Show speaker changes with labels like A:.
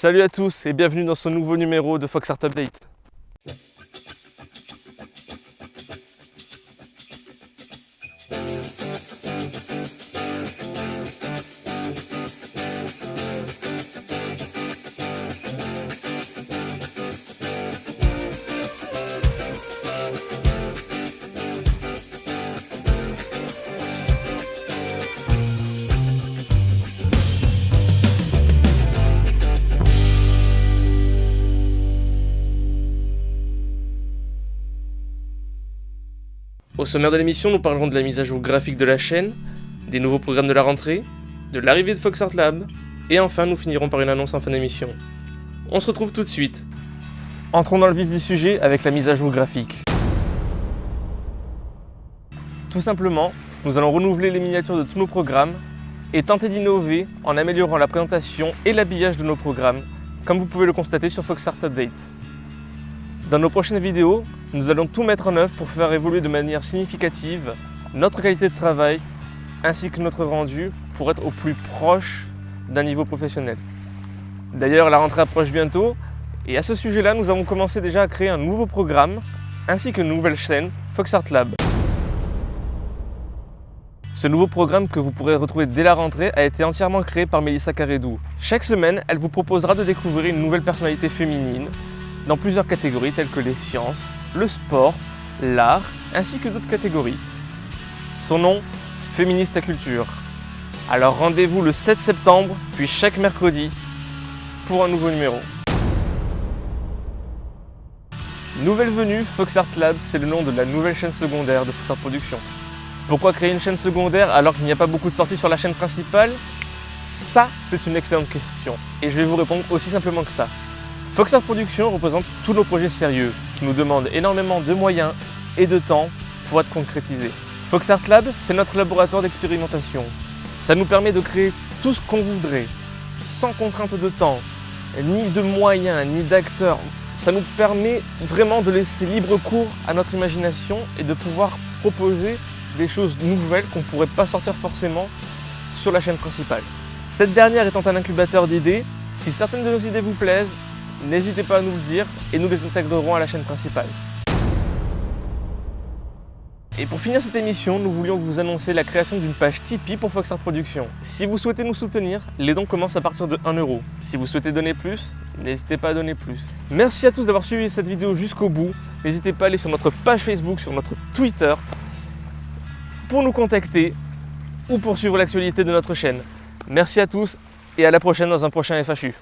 A: Salut à tous et bienvenue dans ce nouveau numéro de Fox Art Update. Au sommaire de l'émission, nous parlerons de la mise à jour graphique de la chaîne, des nouveaux programmes de la rentrée, de l'arrivée de Fox Art Lab, et enfin nous finirons par une annonce en fin d'émission. On se retrouve tout de suite. Entrons dans le vif du sujet avec la mise à jour graphique. Tout simplement, nous allons renouveler les miniatures de tous nos programmes et tenter d'innover en améliorant la présentation et l'habillage de nos programmes, comme vous pouvez le constater sur Fox Art Update. Dans nos prochaines vidéos, nous allons tout mettre en œuvre pour faire évoluer de manière significative notre qualité de travail ainsi que notre rendu pour être au plus proche d'un niveau professionnel. D'ailleurs, la rentrée approche bientôt et à ce sujet-là, nous avons commencé déjà à créer un nouveau programme ainsi qu'une nouvelle chaîne, Fox Art Lab. Ce nouveau programme que vous pourrez retrouver dès la rentrée a été entièrement créé par Melissa Caredou. Chaque semaine, elle vous proposera de découvrir une nouvelle personnalité féminine dans plusieurs catégories telles que les sciences, le sport, l'art, ainsi que d'autres catégories. Son nom, Féministe à Culture. Alors rendez-vous le 7 septembre, puis chaque mercredi, pour un nouveau numéro. Nouvelle venue, Fox Art Lab, c'est le nom de la nouvelle chaîne secondaire de Fox Art Production. Pourquoi créer une chaîne secondaire alors qu'il n'y a pas beaucoup de sorties sur la chaîne principale? Ça, c'est une excellente question. Et je vais vous répondre aussi simplement que ça. Fox Art Production représente tous nos projets sérieux qui nous demandent énormément de moyens et de temps pour être concrétisés. Fox Art Lab, c'est notre laboratoire d'expérimentation. Ça nous permet de créer tout ce qu'on voudrait, sans contrainte de temps, ni de moyens, ni d'acteurs. Ça nous permet vraiment de laisser libre cours à notre imagination et de pouvoir proposer des choses nouvelles qu'on ne pourrait pas sortir forcément sur la chaîne principale. Cette dernière étant un incubateur d'idées, si certaines de nos idées vous plaisent, n'hésitez pas à nous le dire et nous les intégrerons à la chaîne principale. Et pour finir cette émission, nous voulions vous annoncer la création d'une page Tipeee pour Fox Art Productions. Si vous souhaitez nous soutenir, les dons commencent à partir de 1 euro. Si vous souhaitez donner plus, n'hésitez pas à donner plus. Merci à tous d'avoir suivi cette vidéo jusqu'au bout. N'hésitez pas à aller sur notre page Facebook, sur notre Twitter, pour nous contacter ou pour suivre l'actualité de notre chaîne. Merci à tous et à la prochaine dans un prochain FHU.